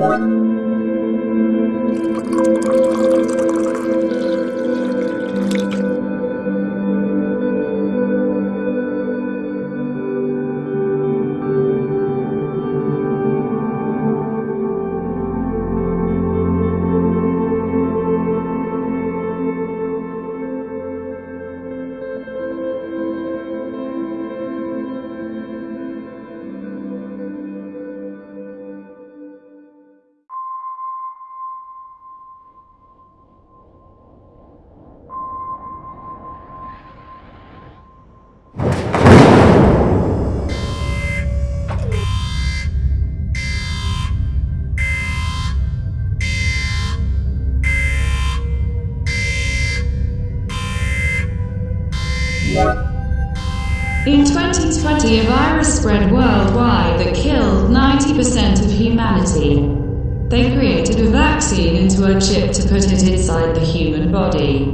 Thank. In 2020, a virus spread worldwide that killed 90% of humanity. They created a vaccine into a chip to put it inside the human body.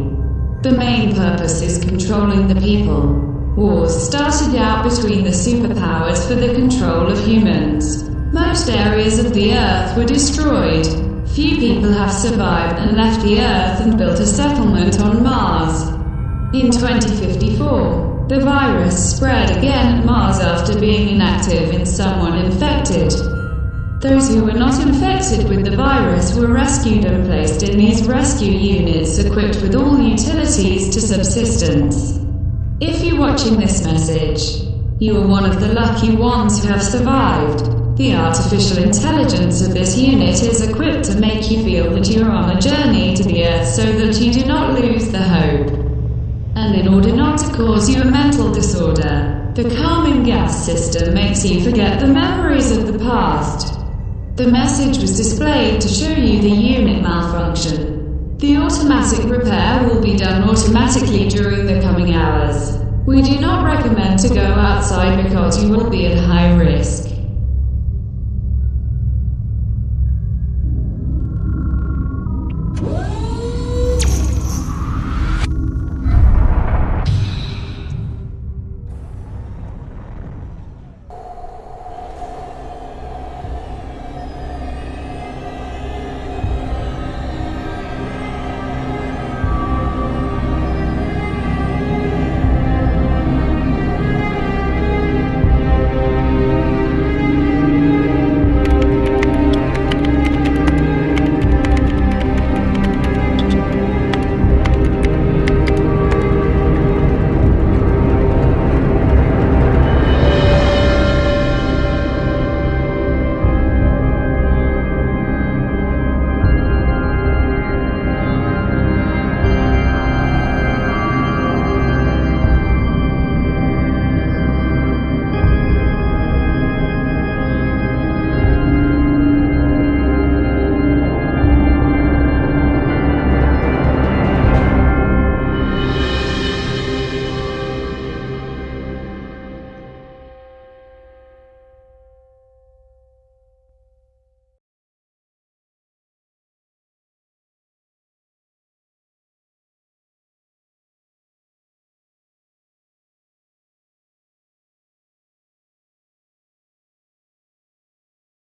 The main purpose is controlling the people. Wars started out between the superpowers for the control of humans. Most areas of the Earth were destroyed. Few people have survived and left the Earth and built a settlement on Mars. In 2054, the virus spread again at Mars after being inactive in someone infected. Those who were not infected with the virus were rescued and placed in these rescue units equipped with all utilities to subsistence. If you're watching this message, you are one of the lucky ones who have survived. The artificial intelligence of this unit is equipped to make you feel that you are on a journey to the Earth so that you do not lose in order not to cause you a mental disorder, the calming gas system makes you forget the memories of the past. The message was displayed to show you the unit malfunction. The automatic repair will be done automatically during the coming hours. We do not recommend to go outside because you will be at high risk.